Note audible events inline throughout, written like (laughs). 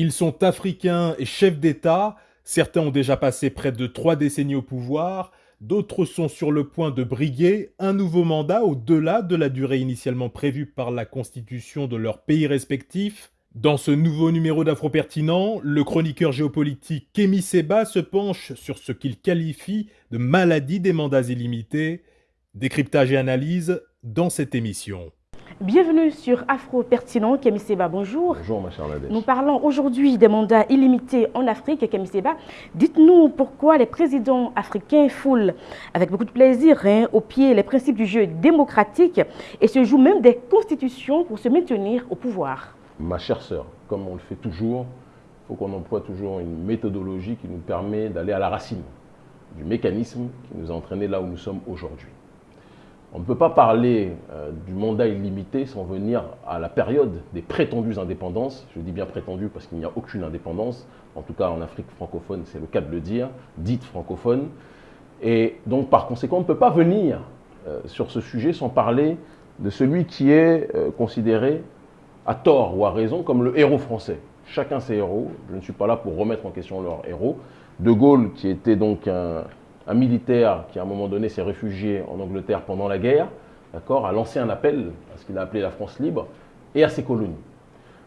Ils sont africains et chefs d'État, certains ont déjà passé près de trois décennies au pouvoir, d'autres sont sur le point de briguer un nouveau mandat au-delà de la durée initialement prévue par la constitution de leurs pays respectifs. Dans ce nouveau numéro d'Afro Pertinent, le chroniqueur géopolitique Kémy Seba se penche sur ce qu'il qualifie de maladie des mandats illimités. Décryptage et analyse dans cette émission. Bienvenue sur Afro Pertinent. Kémy Seba, bonjour. Bonjour, ma chère Nadège. Nous parlons aujourd'hui des mandats illimités en Afrique. Kémy Seba, dites-nous pourquoi les présidents africains foulent avec beaucoup de plaisir hein, au pied les principes du jeu démocratique et se jouent même des constitutions pour se maintenir au pouvoir. Ma chère sœur, comme on le fait toujours, il faut qu'on emploie toujours une méthodologie qui nous permet d'aller à la racine du mécanisme qui nous a entraînés là où nous sommes aujourd'hui. On ne peut pas parler euh, du mandat illimité sans venir à la période des prétendues indépendances. Je dis bien prétendues parce qu'il n'y a aucune indépendance. En tout cas, en Afrique francophone, c'est le cas de le dire, dite francophone. Et donc, par conséquent, on ne peut pas venir euh, sur ce sujet sans parler de celui qui est euh, considéré à tort ou à raison comme le héros français. Chacun ses héros. Je ne suis pas là pour remettre en question leur héros. De Gaulle, qui était donc un, un militaire qui à un moment donné s'est réfugié en Angleterre pendant la guerre, a lancé un appel à ce qu'il a appelé la France libre et à ses colonies.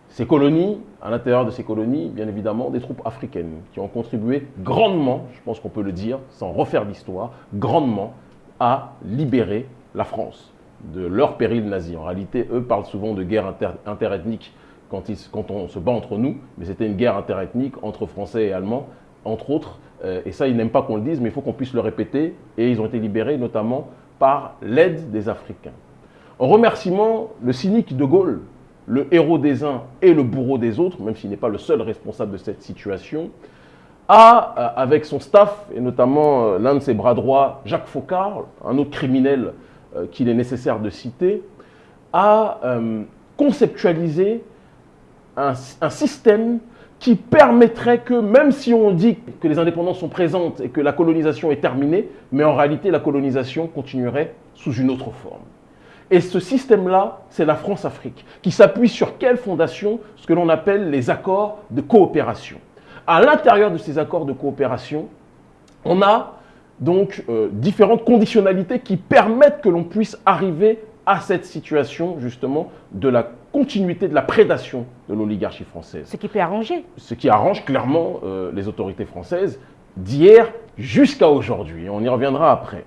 Ces colonies, à l'intérieur de ces colonies, bien évidemment, des troupes africaines qui ont contribué grandement, je pense qu'on peut le dire, sans refaire l'histoire, grandement à libérer la France de leur péril nazi. En réalité, eux parlent souvent de guerre interethnique quand, quand on se bat entre nous, mais c'était une guerre interethnique entre Français et Allemands, entre autres, et ça, ils n'aiment pas qu'on le dise, mais il faut qu'on puisse le répéter. Et ils ont été libérés notamment par l'aide des Africains. En remerciement, le cynique de Gaulle, le héros des uns et le bourreau des autres, même s'il n'est pas le seul responsable de cette situation, a, euh, avec son staff, et notamment euh, l'un de ses bras droits, Jacques Faucard, un autre criminel qu'il est nécessaire de citer, a conceptualisé un, un système qui permettrait que, même si on dit que les indépendances sont présentes et que la colonisation est terminée, mais en réalité la colonisation continuerait sous une autre forme. Et ce système-là, c'est la France-Afrique, qui s'appuie sur quelle fondation? Ce que l'on appelle les accords de coopération. À l'intérieur de ces accords de coopération, on a donc euh, différentes conditionnalités qui permettent que l'on puisse arriver à cette situation justement de la continuité de la prédation de l'oligarchie française. Ce qui peut arranger. Ce qui arrange clairement euh, les autorités françaises d'hier jusqu'à aujourd'hui. On y reviendra après.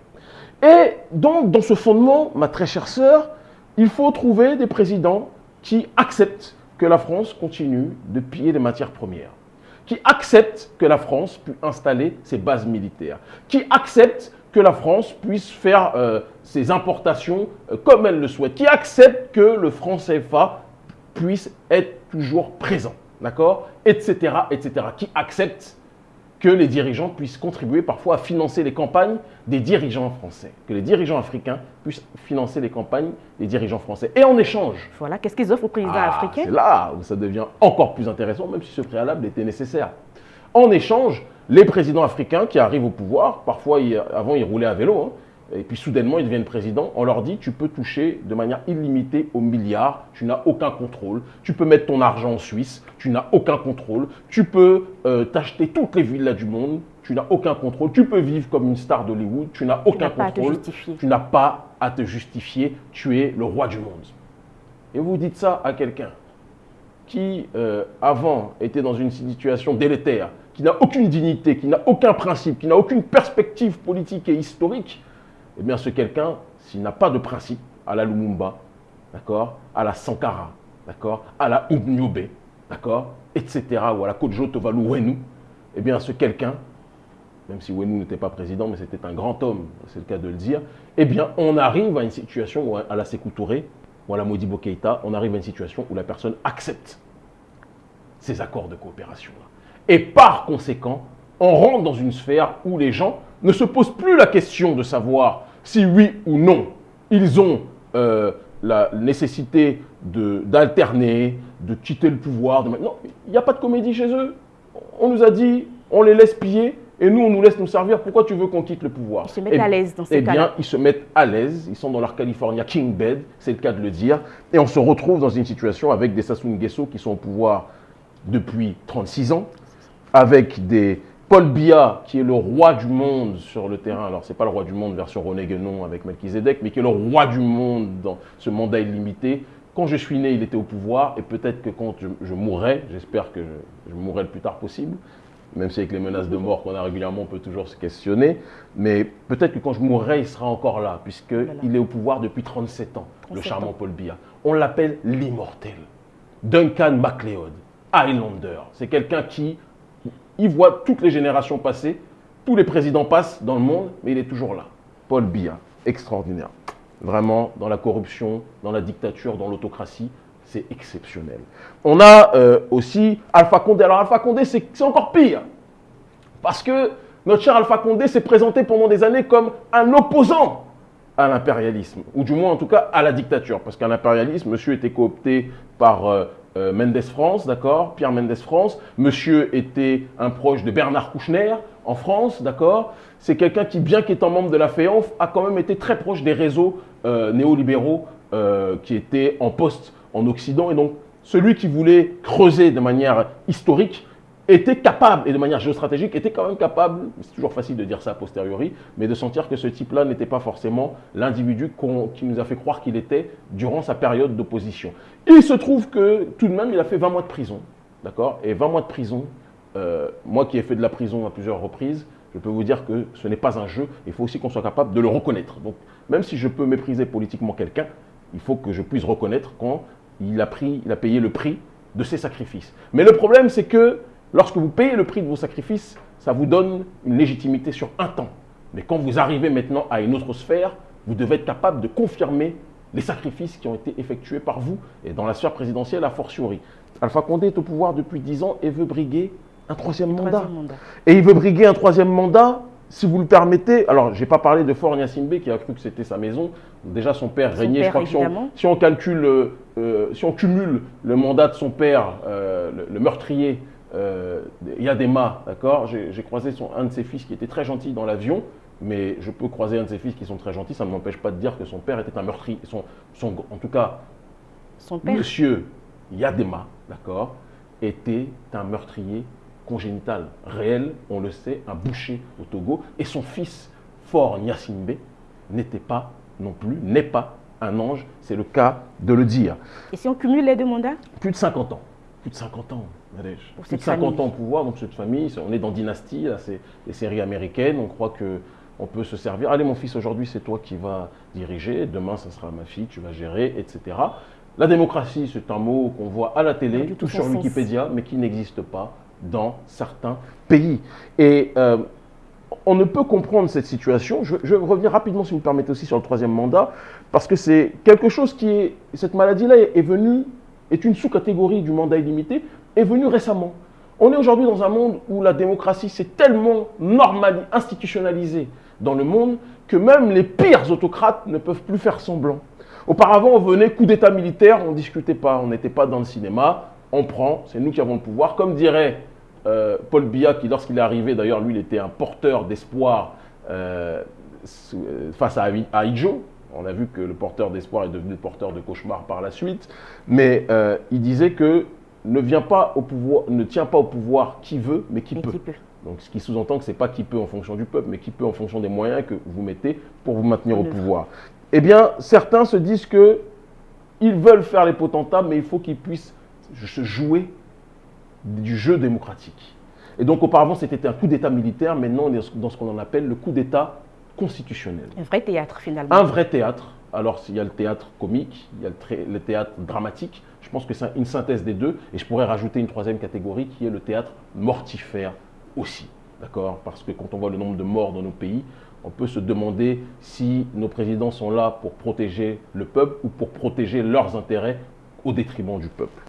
Et donc, dans ce fondement, ma très chère sœur, il faut trouver des présidents qui acceptent que la France continue de piller les matières premières, qui acceptent que la France puisse installer ses bases militaires, qui acceptent que la France puisse faire euh, ses importations euh, comme elle le souhaite, qui accepte que le franc CFA puisse être toujours présent, d'accord Etc., etc. Qui accepte que les dirigeants puissent contribuer parfois à financer les campagnes des dirigeants français, que les dirigeants africains puissent financer les campagnes des dirigeants français. Et en échange... Voilà, qu'est-ce qu'ils offrent aux présidents ah, africains? C'est là où ça devient encore plus intéressant, même si ce préalable était nécessaire. En échange, les présidents africains qui arrivent au pouvoir, parfois avant ils roulaient à vélo, hein, et puis soudainement ils deviennent présidents, on leur dit tu peux toucher de manière illimitée aux milliards, tu n'as aucun contrôle, tu peux mettre ton argent en Suisse, tu n'as aucun contrôle, tu peux euh, t'acheter toutes les villas du monde, tu n'as aucun contrôle, tu peux vivre comme une star d'Hollywood, tu n'as aucun contrôle, tu n'as pas à te justifier, tu es le roi du monde. Et vous dites ça à quelqu'un qui, euh, avant, était dans une situation délétère, qui n'a aucune dignité, qui n'a aucun principe, qui n'a aucune perspective politique et historique, eh bien ce quelqu'un, s'il n'a pas de principe, à la Lumumba, d'accord, à la Sankara, d'accord, à la Oubnyobe, d'accord, etc., ou à la Kodjo Tovalu Wenu, eh bien ce quelqu'un, même si Wenu n'était pas président, mais c'était un grand homme, c'est le cas de le dire, eh bien on arrive à une situation, où à la Sékou Touré, ou à la Modibo Keïta, on arrive à une situation où la personne accepte ces accords de coopération. Et par conséquent, on rentre dans une sphère où les gens ne se posent plus la question de savoir si oui ou non ils ont euh, la nécessité d'alterner, de, quitter le pouvoir. Non, il n'y a pas de comédie chez eux. On nous a dit, on les laisse piller et nous, on nous laisse nous servir. Pourquoi tu veux qu'on quitte le pouvoir? Ils se mettent à l'aise dans ces Eh bien, ils se mettent à l'aise. Ils sont dans leur California King Bed, c'est le cas de le dire. Et on se retrouve dans une situation avec des Sassou Nguesso qui sont au pouvoir depuis 36 ans, avec des Paul Biya, qui est le roi du monde sur le terrain, alors c'est pas le roi du monde version René Guénon avec Melchizedek, mais qui est le roi du monde dans ce mandat illimité. Quand je suis né, il était au pouvoir, et peut-être que quand je, mourrai, j'espère que je, mourrai le plus tard possible, même si avec les menaces de mort qu'on a régulièrement, on peut toujours se questionner, mais peut-être que quand je mourrai, il sera encore là, puisqu'il est au pouvoir depuis 37 ans, le charmant Paul Biya. On l'appelle l'immortel. Duncan MacLeod, Highlander. C'est quelqu'un qui il voit toutes les générations passer, tous les présidents passent dans le monde, mais il est toujours là. Paul Biya, extraordinaire. Vraiment, dans la corruption, dans la dictature, dans l'autocratie, c'est exceptionnel. On a euh, aussi Alpha Condé. Alors Alpha Condé, c'est encore pire. Parce que notre cher Alpha Condé s'est présenté pendant des années comme un opposant à l'impérialisme, ou du moins en tout cas à la dictature, parce qu'à l'impérialisme, monsieur était coopté par euh, euh, Mendes France, d'accord Pierre Mendes France. Monsieur était un proche de Bernard Kouchner en France, d'accord C'est quelqu'un qui, bien qu'étant membre de la FEANF, a quand même été très proche des réseaux euh, néolibéraux euh, qui étaient en poste en Occident. Et donc, celui qui voulait creuser de manière historique était capable, et de manière géostratégique, était quand même capable, c'est toujours facile de dire ça a posteriori, mais de sentir que ce type-là n'était pas forcément l'individu qui nous a fait croire qu'il était durant sa période d'opposition. Il se trouve que tout de même, il a fait 20 mois de prison, d'accord? Et 20 mois de prison, euh, moi qui ai fait de la prison à plusieurs reprises, je peux vous dire que ce n'est pas un jeu, il faut aussi qu'on soit capable de le reconnaître. Donc, même si je peux mépriser politiquement quelqu'un, il faut que je puisse reconnaître quand a, pris, il a payé le prix de ses sacrifices. Mais le problème, c'est que Lorsque vous payez le prix de vos sacrifices, ça vous donne une légitimité sur un temps. Mais quand vous arrivez maintenant à une autre sphère, vous devez être capable de confirmer les sacrifices qui ont été effectués par vous et dans la sphère présidentielle a fortiori. Alpha Condé est au pouvoir depuis 10 ans et veut briguer un troisième, mandat. Et il veut briguer un troisième mandat, si vous le permettez. Alors, je n'ai pas parlé de Fort qui a cru que c'était sa maison. Déjà, son père régnait. je crois que si on, calcule, euh, si on cumule le mandat de son père, euh, le, meurtrier, euh, Yadema, d'accord? J'ai croisé son, un de ses fils qui était très gentil dans l'avion, mais je peux croiser un de ses fils qui sont très gentils, ça ne m'empêche pas de dire que son père était un meurtrier. Son, son, en tout cas, son père? monsieur Yadema, d'accord, était un meurtrier congénital, réel, on le sait, un boucher au Togo, et son fils, Fort Nyasimbe, n'était pas non plus, n'est pas un ange, c'est le cas de le dire. Et si on cumule les deux mandats? Plus de 50 ans. Plus de 50 ans. Plus de 50 ans au pouvoir, donc cette famille, on est dans Dynastie, là, c'est les séries américaines, on croit que on peut se servir. Allez, mon fils, aujourd'hui, c'est toi qui vas diriger, demain, ça sera ma fille, tu vas gérer, etc. La démocratie, c'est un mot qu'on voit à la télé, tout sur Wikipédia, mais qui n'existe pas dans certains pays. Et euh, on ne peut comprendre cette situation. Je, je, revenir rapidement, si vous me permettez aussi, sur le troisième mandat, parce que c'est quelque chose qui est. Cette maladie-là est venue, est une sous-catégorie du mandat illimité, est venu récemment. On est aujourd'hui dans un monde où la démocratie s'est tellement normalisée, institutionnalisée dans le monde que même les pires autocrates ne peuvent plus faire semblant. Auparavant, on venait coup d'État militaire, on ne discutait pas, on n'était pas dans le cinéma, on prend, c'est nous qui avons le pouvoir. Comme dirait euh, Paul Biya, qui lorsqu'il est arrivé, d'ailleurs lui, il était un porteur d'espoir euh, face à, à On a vu que le porteur d'espoir est devenu porteur de cauchemar par la suite. Mais euh, il disait que ne, vient pas au pouvoir, ne tient pas au pouvoir qui veut, mais qui, peut. Donc, ce qui sous-entend que ce n'est pas qui peut en fonction du peuple, mais qui peut en fonction des moyens que vous mettez pour vous maintenir au pouvoir. Eh bien, certains se disent que ils veulent faire les potentats, mais il faut qu'ils puissent se jouer du jeu démocratique. Et donc, auparavant, c'était un coup d'État militaire. Maintenant, on est dans ce qu'on appelle le coup d'État constitutionnel. Un vrai théâtre, finalement. Un vrai théâtre. Alors, il y a le théâtre comique, il y a le théâtre dramatique, pense que c'est une synthèse des deux. Et je pourrais rajouter une troisième catégorie qui est le théâtre mortifère aussi. D'accord? Parce que quand on voit le nombre de morts dans nos pays, on peut se demander si nos présidents sont là pour protéger le peuple ou pour protéger leurs intérêts au détriment du peuple.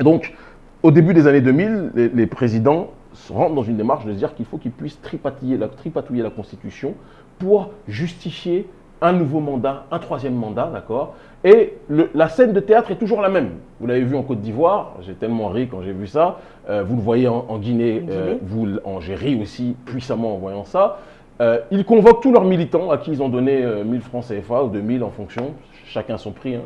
Donc, au début des années 2000, les, présidents rentrent dans une démarche de se dire qu'il faut qu'ils puissent tripatouiller la, tripatouiller la Constitution pour justifier un nouveau mandat, un troisième mandat, d'accord? Et la scène de théâtre est toujours la même. Vous l'avez vu en Côte d'Ivoire, j'ai tellement ri quand j'ai vu ça. Euh, vous le voyez en, Guinée, euh, vous, j'ai ri aussi puissamment en voyant ça. Euh, ils convoquent tous leurs militants à qui ils ont donné 1000 francs CFA ou 2000 en fonction, chacun son prix. Hein.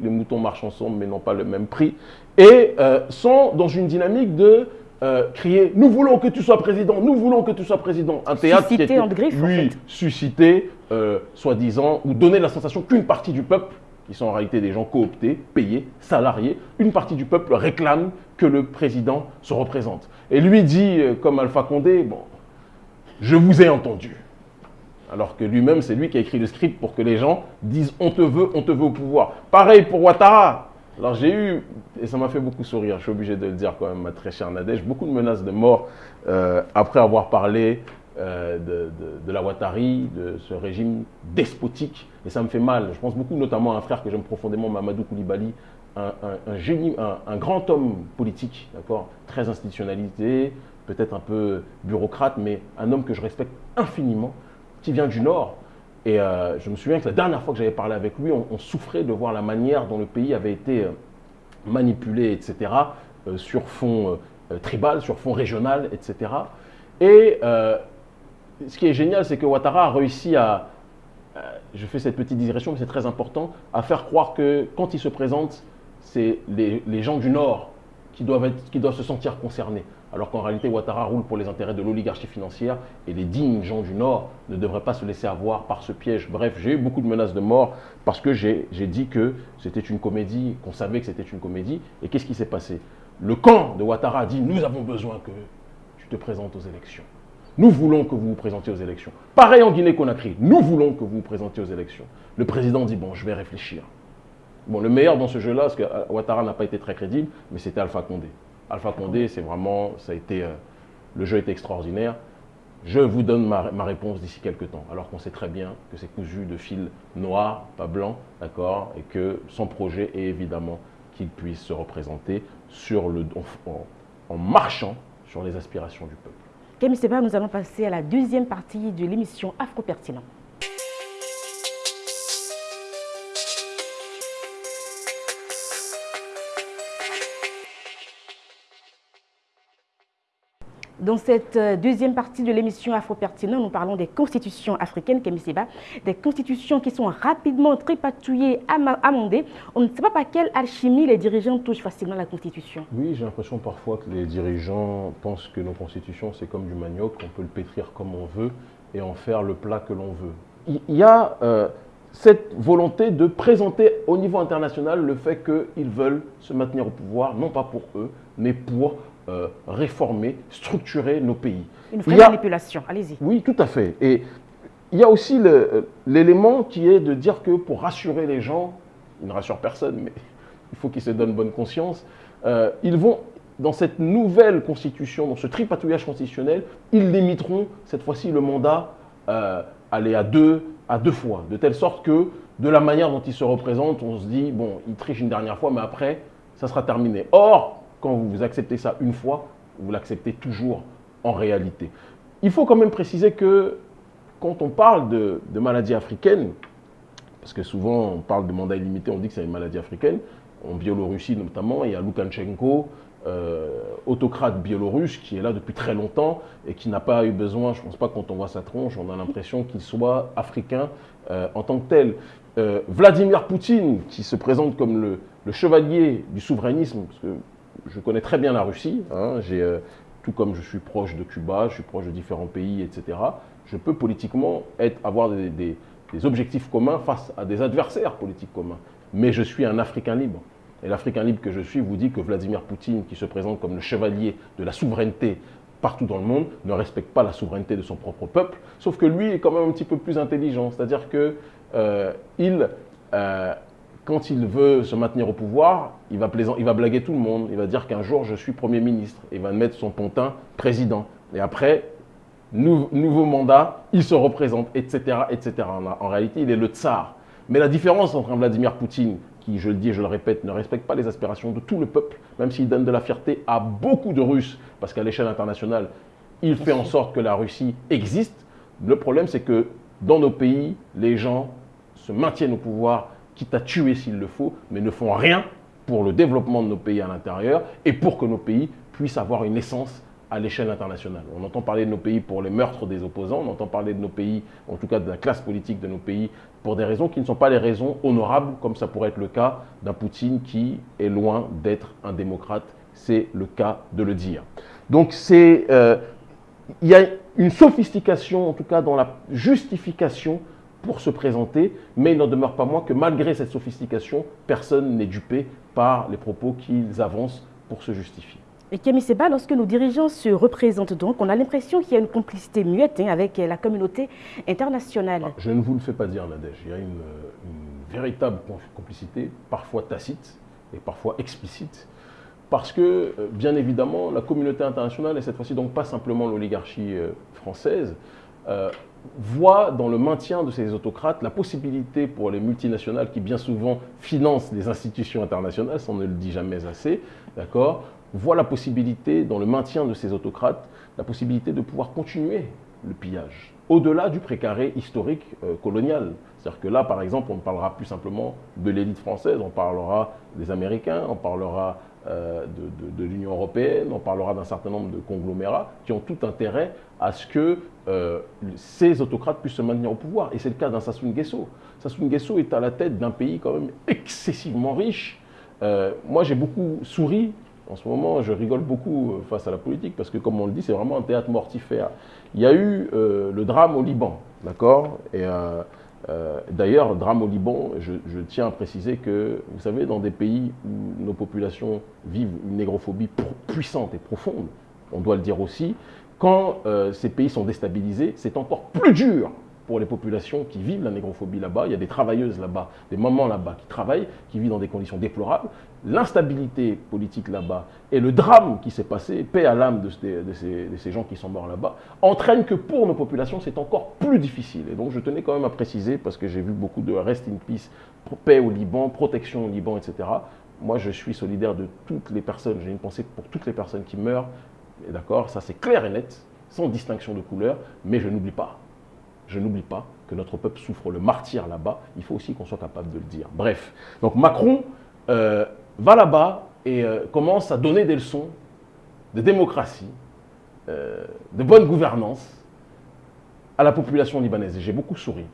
les moutons marchent ensemble mais n'ont pas le même prix, et sont dans une dynamique de euh, crier « Nous voulons que tu sois président, nous voulons que tu sois président ». Un théâtre qui était, en griffe, oui, suscité, euh, soi-disant, ou donner la sensation qu'une partie du peuple, qui sont en réalité des gens cooptés, payés, salariés, une partie du peuple réclame que le président se représente. Et lui dit, comme Alpha Condé, « Bon, je vous ai entendu ». Alors que lui-même, c'est lui qui a écrit le script pour que les gens disent « on te veut, on te veut au pouvoir ». Pareil pour Ouattara. Alors j'ai eu, et ça m'a fait beaucoup sourire, je suis obligé de le dire quand même, ma très chère Nadège, beaucoup de menaces de mort euh, après avoir parlé euh, de, la Ouattari, de ce régime despotique. Et ça me fait mal. Je pense beaucoup notamment à un frère que j'aime profondément, Mamadou Koulibaly, un, génie, un, grand homme politique, d'accord, très institutionnalisé, peut-être un peu bureaucrate, mais un homme que je respecte infiniment qui vient du Nord. Et euh, je me souviens que la dernière fois que j'avais parlé avec lui, on, souffrait de voir la manière dont le pays avait été euh, manipulé, etc., euh, sur fond tribal, sur fond régional, etc. Et ce qui est génial, c'est que Ouattara a réussi à, je fais cette petite digression, mais c'est très important, à faire croire que quand il se présente, c'est les, gens du Nord qui doivent, qui doivent se sentir concernés alors qu'en réalité Ouattara roule pour les intérêts de l'oligarchie financière et les dignes gens du Nord ne devraient pas se laisser avoir par ce piège. Bref, j'ai eu beaucoup de menaces de mort parce que j'ai dit que c'était une comédie, qu'on savait que c'était une comédie. Et qu'est-ce qui s'est passé? Le camp de Ouattara dit « nous avons besoin que tu te présentes aux élections ». Nous voulons que vous vous présentiez aux élections. Pareil en Guinée-Conakry, nous voulons que vous vous présentiez aux élections. Le président dit, bon, je vais réfléchir. Bon, le meilleur dans ce jeu-là, parce que Ouattara n'a pas été très crédible, mais c'était Alpha Condé. Alpha Condé, c'est vraiment, ça a été, euh, jeu extraordinaire. Je vous donne ma, réponse d'ici quelques temps, alors qu'on sait très bien que c'est cousu de fil noir, pas blanc, d'accord, et que son projet est évidemment qu'il puisse se représenter sur le, en, marchant sur les aspirations du peuple. Camille Seba, nous allons passer à la deuxième partie de l'émission Afro-Pertinent. Dans cette euh, deuxième partie de l'émission Afro-Pertinent, nous parlons des constitutions africaines, Seba, des constitutions qui sont rapidement tripatouillées, amendées. On ne sait pas par quelle alchimie les dirigeants touchent facilement la constitution. Oui, j'ai l'impression parfois que les dirigeants pensent que nos constitutions, c'est comme du manioc, on peut le pétrir comme on veut et en faire le plat que l'on veut. Il y a euh, cette volonté de présenter au niveau international le fait qu'ils veulent se maintenir au pouvoir, non pas pour eux, mais pour euh, réformer, structurer nos pays. Une vraie manipulation, allez-y. Oui, tout à fait. Et il y a aussi l'élément qui est de dire que pour rassurer les gens, ils ne rassurent personne, mais il faut qu'ils se donnent bonne conscience, euh, ils vont, dans cette nouvelle constitution, dans ce tripatouillage constitutionnel, ils limiteront cette fois-ci le mandat euh, aller à deux, à deux fois, de telle sorte que de la manière dont ils se représentent, on se dit, bon, ils trichent une dernière fois, mais après, ça sera terminé. Or, quand vous acceptez ça une fois, vous l'acceptez toujours en réalité. Il faut quand même préciser que quand on parle de, maladies africaines, parce que souvent on parle de mandat illimité, on dit que c'est une maladie africaine, en Biélorussie notamment, il y a Loukachenko, euh, autocrate biélorusse qui est là depuis très longtemps et qui n'a pas eu besoin, je ne pense pas quand on voit sa tronche, on a l'impression qu'il soit africain euh, en tant que tel. Euh, Vladimir Poutine, qui se présente comme le, le, chevalier du souverainisme, parce que je connais très bien la Russie, hein, euh, tout comme je suis proche de Cuba, je suis proche de différents pays, etc. Je peux politiquement avoir des, objectifs communs face à des adversaires politiques communs. Mais je suis un Africain libre. Et l'Africain libre que je suis vous dit que Vladimir Poutine, qui se présente comme le chevalier de la souveraineté partout dans le monde, ne respecte pas la souveraineté de son propre peuple, sauf que lui est quand même un petit peu plus intelligent. C'est-à-dire qu'il euh, euh, quand il veut se maintenir au pouvoir, il va, il va blaguer tout le monde. Il va dire qu'un jour, je suis Premier ministre. Il va mettre son pontin président. Et après, nouveau mandat, il se représente, etc. etc. En, réalité, il est le tsar. Mais la différence entre un Vladimir Poutine, qui, je le dis et je le répète, ne respecte pas les aspirations de tout le peuple, même s'il donne de la fierté à beaucoup de Russes, parce qu'à l'échelle internationale, il fait en sorte que la Russie existe. Le problème, c'est que dans nos pays, les gens se maintiennent au pouvoir quitte à tuer s'il le faut, mais ne font rien pour le développement de nos pays à l'intérieur et pour que nos pays puissent avoir une essence à l'échelle internationale. On entend parler de nos pays pour les meurtres des opposants, on entend parler de nos pays, en tout cas de la classe politique de nos pays, pour des raisons qui ne sont pas les raisons honorables, comme ça pourrait être le cas d'un Poutine qui est loin d'être un démocrate. C'est le cas de le dire. Donc c'est, euh, il y a une sophistication, en tout cas dans la justification pour se présenter, mais il n'en demeure pas moins que malgré cette sophistication, personne n'est dupé par les propos qu'ils avancent pour se justifier. Et Kémy Seba, lorsque nos dirigeants se représentent donc, on a l'impression qu'il y a une complicité muette hein, avec la communauté internationale. Ah, je ne vous le fais pas dire, Nadège. Il y a une, véritable complicité, parfois tacite et parfois explicite, parce que, euh, bien évidemment, la communauté internationale, et cette fois-ci donc pas simplement l'oligarchie euh, française, euh, voit dans le maintien de ces autocrates la possibilité pour les multinationales qui bien souvent financent les institutions internationales, ça on ne le dit jamais assez, d'accord, voit la possibilité, dans le maintien de ces autocrates, la possibilité de pouvoir continuer le pillage, au-delà du précaré historique euh, colonial. C'est-à-dire que là, par exemple, on ne parlera plus simplement de l'élite française, on parlera des Américains, on parlera euh, de, l'Union européenne, on parlera d'un certain nombre de conglomérats qui ont tout intérêt à ce que euh, ces autocrates puissent se maintenir au pouvoir. Et c'est le cas d'un Sassou Nguesso. Sassou Nguesso est à la tête d'un pays quand même excessivement riche. moi, j'ai beaucoup souri en ce moment, je rigole beaucoup euh, face à la politique parce que, comme on le dit, c'est vraiment un théâtre mortifère. Il y a eu euh, le drame au Liban, d'accord? Euh, d'ailleurs, drame au Liban, je, tiens à préciser que, vous savez, dans des pays où nos populations vivent une négrophobie puissante et profonde, on doit le dire aussi, quand ces pays sont déstabilisés, c'est encore plus dur pour les populations qui vivent la négrophobie là-bas. Il y a des travailleuses là-bas, des mamans là-bas qui travaillent, qui vivent dans des conditions déplorables. L'instabilité politique là-bas et le drame qui s'est passé, paix à l'âme de, ces, gens qui sont morts là-bas, entraînent que pour nos populations, c'est encore plus difficile. Et donc je tenais quand même à préciser, parce que j'ai vu beaucoup de rest in peace, paix au Liban, protection au Liban, etc. Moi, je suis solidaire de toutes les personnes, j'ai une pensée pour toutes les personnes qui meurent, d'accord, ça c'est clair et net, sans distinction de couleur, mais je n'oublie pas je n'oublie pas que notre peuple souffre le martyr là-bas. Il faut aussi qu'on soit capable de le dire. Bref, donc Macron euh, va là-bas et euh, commence à donner des leçons de démocratie, euh, de bonne gouvernance à la population libanaise. Et j'ai beaucoup souri.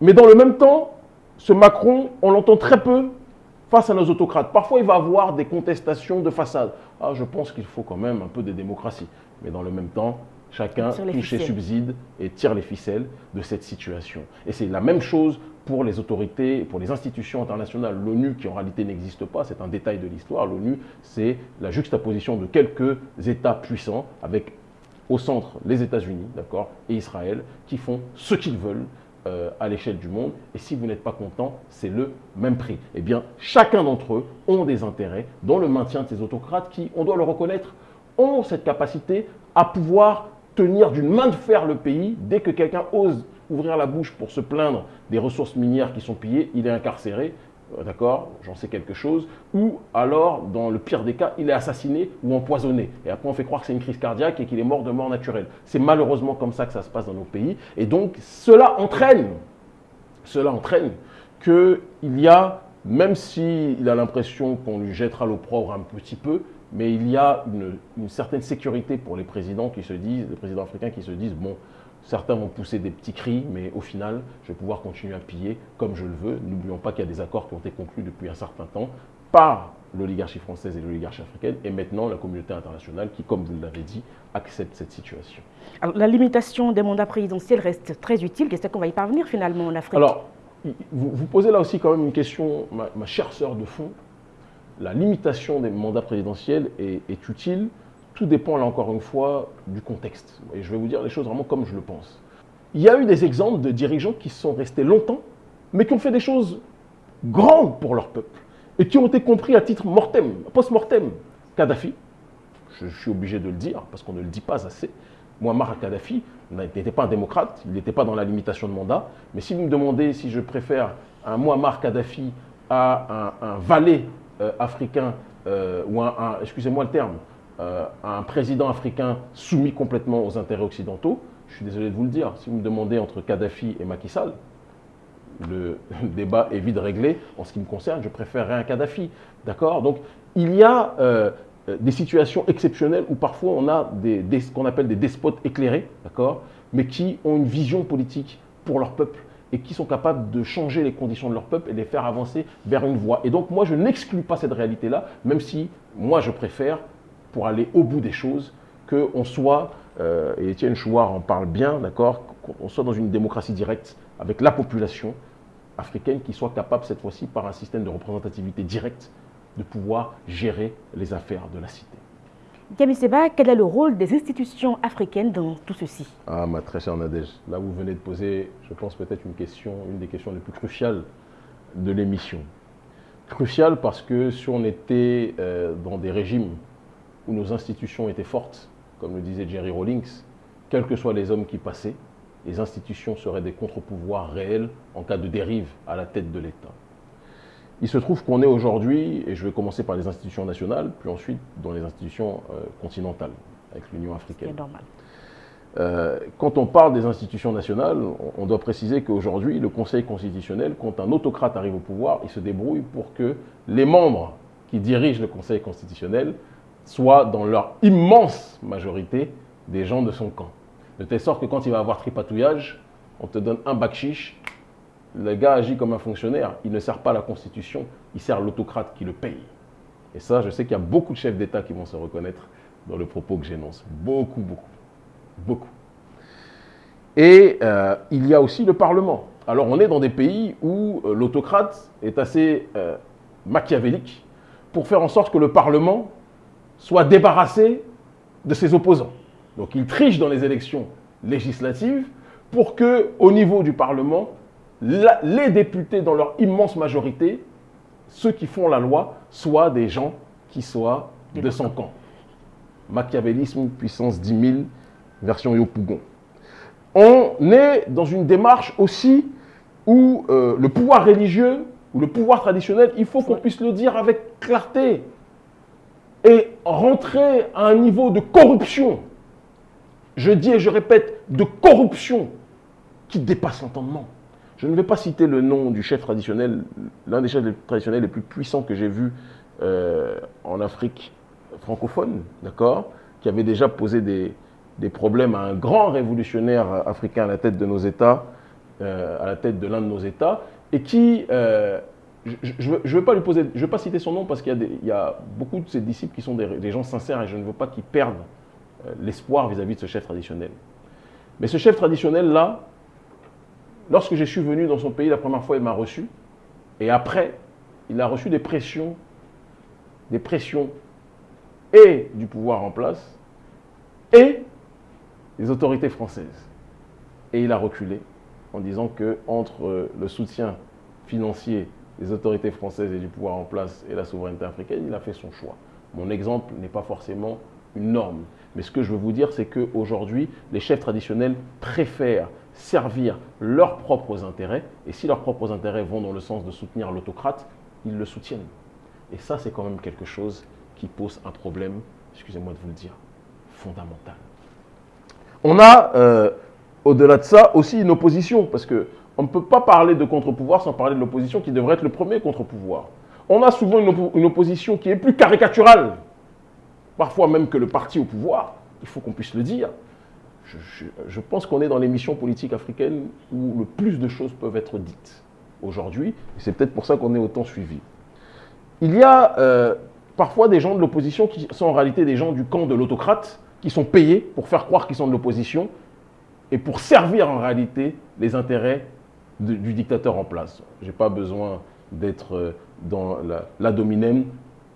Mais dans le même temps, ce Macron, on l'entend très peu face à nos autocrates. Parfois, il va avoir des contestations de façade. Ah, je pense qu'il faut quand même un peu de démocratie. Mais dans le même temps, Chacun touche ses subsides et tire les ficelles de cette situation. Et c'est la même chose pour les autorités, pour les institutions internationales. L'ONU, qui en réalité n'existe pas, c'est un détail de l'histoire. L'ONU, c'est la juxtaposition de quelques États puissants avec au centre les États-Unis, d'accord, et Israël, qui font ce qu'ils veulent euh, à l'échelle du monde. Et si vous n'êtes pas content, c'est le même prix. Eh bien, chacun d'entre eux ont des intérêts dans le maintien de ces autocrates qui, on doit le reconnaître, ont cette capacité à pouvoir tenir d'une main de fer le pays. Dès que quelqu'un ose ouvrir la bouche pour se plaindre des ressources minières qui sont pillées, il est incarcéré, euh, d'accord, j'en sais quelque chose, ou alors, dans le pire des cas, il est assassiné ou empoisonné. Et après, on fait croire que c'est une crise cardiaque et qu'il est mort de mort naturelle. C'est malheureusement comme ça que ça se passe dans nos pays. Et donc, cela entraîne, cela entraîne qu'il y a, même s'il a l'impression qu'on lui jettera l'opprobre un petit peu, mais il y a une, certaine sécurité pour les présidents qui se disent, les présidents africains qui se disent, bon, certains vont pousser des petits cris, mais au final, je vais pouvoir continuer à piller comme je le veux. N'oublions pas qu'il y a des accords qui ont été conclus depuis un certain temps par l'oligarchie française et l'oligarchie africaine, et maintenant la communauté internationale qui, comme vous l'avez dit, accepte cette situation. Alors, la limitation des mandats présidentiels reste très utile. Qu'est-ce qu'on va y parvenir finalement en Afrique? Alors, vous, posez là aussi quand même une question, ma, ma chère sœur de fond la limitation des mandats présidentiels est, utile. Tout dépend, là encore une fois, du contexte. Et je vais vous dire les choses vraiment comme je le pense. Il y a eu des exemples de dirigeants qui sont restés longtemps, mais qui ont fait des choses grandes pour leur peuple et qui ont été compris à titre mortem, post-mortem. Kadhafi, je, suis obligé de le dire parce qu'on ne le dit pas assez. Muammar Kadhafi n'était pas un démocrate, il n'était pas dans la limitation de mandat. Mais si vous me demandez si je préfère un Muammar Kadhafi à un, valet africain, euh, ou un, excusez-moi le terme, euh, un président africain soumis complètement aux intérêts occidentaux, je suis désolé de vous le dire, si vous me demandez entre Kadhafi et Macky Sall, le (laughs) débat est vite réglé. En ce qui me concerne, je préférerais un Kadhafi. D'accord? Donc, il y a euh, des situations exceptionnelles où parfois on a des, ce qu'on appelle des despotes éclairés, d'accord, mais qui ont une vision politique pour leur peuple et qui sont capables de changer les conditions de leur peuple et les faire avancer vers une voie. Et donc moi, je n'exclus pas cette réalité-là, même si moi, je préfère, pour aller au bout des choses, qu'on soit, euh, et Étienne Chouard en parle bien, d'accord, qu'on soit dans une démocratie directe avec la population africaine qui soit capable cette fois-ci, par un système de représentativité directe, de pouvoir gérer les affaires de la cité. Camille Seba, quel est le rôle des institutions africaines dans tout ceci? Ah, ma très chère Nadège, là vous venez de poser, je pense peut-être une question, une des questions les plus cruciales de l'émission. Cruciale parce que si on était euh, dans des régimes où nos institutions étaient fortes, comme le disait Jerry Rawlings, quels que soient les hommes qui passaient, les institutions seraient des contre-pouvoirs réels en cas de dérive à la tête de l'État. Il se trouve qu'on est aujourd'hui, et je vais commencer par les institutions nationales, puis ensuite dans les institutions euh, continentales, avec l'Union africaine. C'est normal. Euh, quand on parle des institutions nationales, on, doit préciser qu'aujourd'hui, le Conseil constitutionnel, quand un autocrate arrive au pouvoir, il se débrouille pour que les membres qui dirigent le Conseil constitutionnel soient, dans leur immense majorité, des gens de son camp. De telle sorte que quand il va avoir tripatouillage, on te donne un bac chiche le gars agit comme un fonctionnaire. Il ne sert pas la Constitution, il sert l'autocrate qui le paye. Et ça, je sais qu'il y a beaucoup de chefs d'État qui vont se reconnaître dans le propos que j'énonce. Beaucoup, beaucoup. Beaucoup. Et euh, il y a aussi le Parlement. Alors on est dans des pays où euh, l'autocrate est assez euh, machiavélique pour faire en sorte que le Parlement soit débarrassé de ses opposants. Donc il triche dans les élections législatives pour que, au niveau du Parlement, les députés, dans leur immense majorité, ceux qui font la loi, soient des gens qui soient de son camp. Machiavélisme, puissance 10 000, version Yopougon. On est dans une démarche aussi où euh, le pouvoir religieux ou le pouvoir traditionnel, il faut qu'on puisse le dire avec clarté, et rentrer à un niveau de corruption, je dis et je répète, de corruption qui dépasse l'entendement. Je ne vais pas citer le nom du chef traditionnel, l'un des chefs traditionnels les plus puissants que j'ai vu euh, en Afrique francophone, d'accord, qui avait déjà posé des, problèmes à un grand révolutionnaire africain à la tête de nos États, euh, à la tête de l'un de nos États, et qui, euh, je ne veux, pas lui poser, pas citer son nom parce qu'il y, a beaucoup de ses disciples qui sont des, des gens sincères et je ne veux pas qu'ils perdent l'espoir vis-à-vis de ce chef traditionnel. Mais ce chef traditionnel-là, Lorsque je suis venu dans son pays la première fois, il m'a reçu. Et après, il a reçu des pressions, des pressions et du pouvoir en place et des autorités françaises. Et il a reculé en disant que entre le soutien financier des autorités françaises et du pouvoir en place et la souveraineté africaine, il a fait son choix. Mon exemple n'est pas forcément une norme. Mais ce que je veux vous dire, c'est qu'aujourd'hui, les chefs traditionnels préfèrent servir leurs propres intérêts. Et si leurs propres intérêts vont dans le sens de soutenir l'autocrate, ils le soutiennent. Et ça, c'est quand même quelque chose qui pose un problème, excusez-moi de vous le dire, fondamental. On a, euh, au-delà de ça, aussi une opposition, parce qu'on ne peut pas parler de contre-pouvoir sans parler de l'opposition qui devrait être le premier contre-pouvoir. On a souvent une opposition qui est plus caricaturale, parfois même que le parti au pouvoir, il faut qu'on puisse le dire je, pense qu'on est dans l'émission politique africaine où le plus de choses peuvent être dites aujourd'hui. C'est peut-être pour ça qu'on est autant suivi. Il y a euh, parfois des gens de l'opposition qui sont en réalité des gens du camp de l'autocrate, qui sont payés pour faire croire qu'ils sont de l'opposition et pour servir en réalité les intérêts du dictateur en place. Je n'ai pas besoin d'être euh, dans la, la dominem.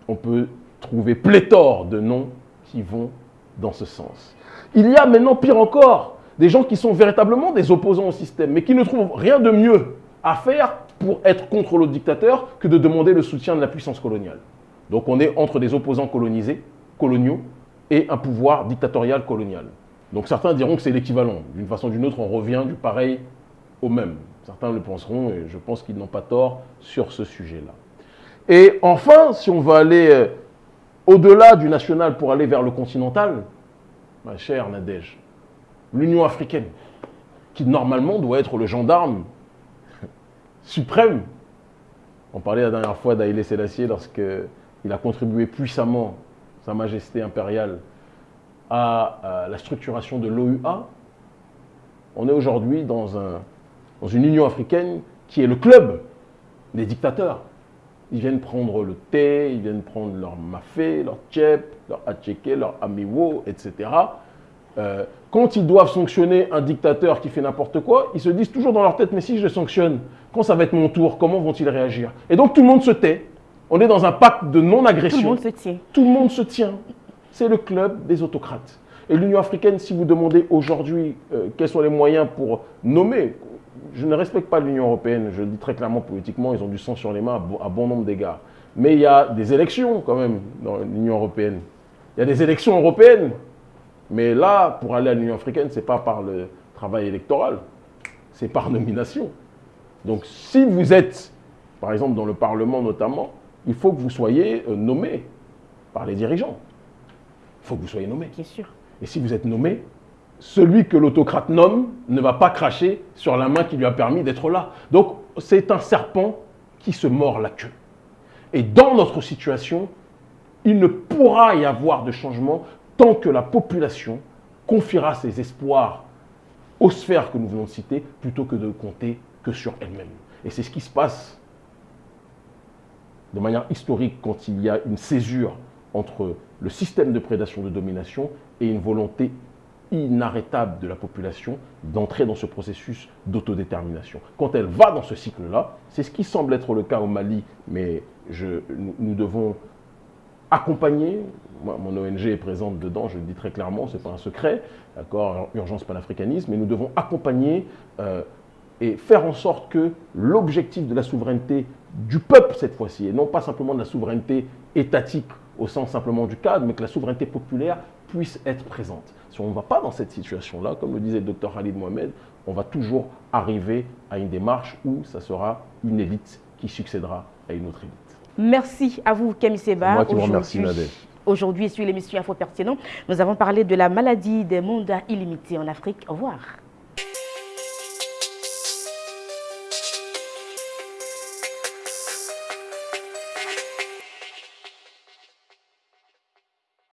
On peut trouver pléthore de noms qui vont dans ce sens. Il y a maintenant, pire encore, des gens qui sont véritablement des opposants au système, mais qui ne trouvent rien de mieux à faire pour être contre le dictateur que de demander le soutien de la puissance coloniale. Donc on est entre des opposants colonisés, coloniaux, et un pouvoir dictatorial colonial. Donc certains diront que c'est l'équivalent. D'une façon ou d'une autre, on revient du pareil au même. Certains le penseront, et je pense qu'ils n'ont pas tort sur ce sujet-là. Et enfin, si on va aller euh, au-delà du national pour aller vers le continental, ma chère Nadège, l'Union africaine, qui normalement doit être le gendarme (laughs) suprême. On parlait la dernière fois d'Aïlé Sélassié lorsqu'il a contribué puissamment Sa Majesté impériale à, la structuration de l'OUA, on est aujourd'hui dans, un, dans une Union africaine qui est le club des dictateurs. Ils viennent prendre le thé, ils viennent prendre leur mafé, leur tchep, leur acheke, leur amiwo, etc. Euh, quand ils doivent sanctionner un dictateur qui fait n'importe quoi, ils se disent toujours dans leur tête, mais si je le sanctionne, quand ça va être mon tour, comment vont-ils réagir? Et donc tout le monde se tait. On est dans un pacte de non-agression. Tout le monde se tient. Tout le monde se tient. C'est le club des autocrates. Et l'Union africaine, si vous demandez aujourd'hui euh, quels sont les moyens pour nommer, je ne respecte pas l'Union européenne, je le dis très clairement politiquement, ils ont du sang sur les mains à bon nombre d'égards. Mais il y a des élections quand même dans l'Union européenne. Il y a des élections européennes. Mais là, pour aller à l'Union africaine, ce n'est pas par le travail électoral, c'est par nomination. Donc si vous êtes, par exemple dans le Parlement notamment, il faut que vous soyez euh, nommé par les dirigeants. Il faut que vous soyez nommé. Bien sûr. Et si vous êtes nommé, celui que l'autocrate nomme ne va pas cracher sur la main qui lui a permis d'être là. Donc c'est un serpent qui se mord la queue. Et dans notre situation, il ne pourra y avoir de changement tant que la population confiera ses espoirs aux sphères que nous venons de citer plutôt que de compter que sur elle-même. Et c'est ce qui se passe de manière historique quand il y a une césure entre le système de prédation de domination et une volonté inarrêtable de la population d'entrer dans ce processus d'autodétermination. Quand elle va dans ce cycle-là, c'est ce qui semble être le cas au Mali, mais nous, devons accompagner, mon ONG est présente dedans, je le dis très clairement, ce n'est pas un secret, d'accord, urgence panafricanisme, mais nous devons accompagner euh, et faire en sorte que l'objectif de la souveraineté du peuple cette fois-ci, et non pas simplement de la souveraineté étatique au sens simplement du cadre, mais que la souveraineté populaire puisse être présente. Si on ne va pas dans cette situation-là, comme le disait le docteur Khalid Mohamed, on va toujours arriver à une démarche où ça sera une élite qui succédera à une autre élite. Merci à vous, Kémy Seba. Moi qui vous remercie, Nadège. Aujourd'hui, sur l'émission Info Pertinent, nous avons parlé de la maladie des mandats illimités en Afrique. Au revoir.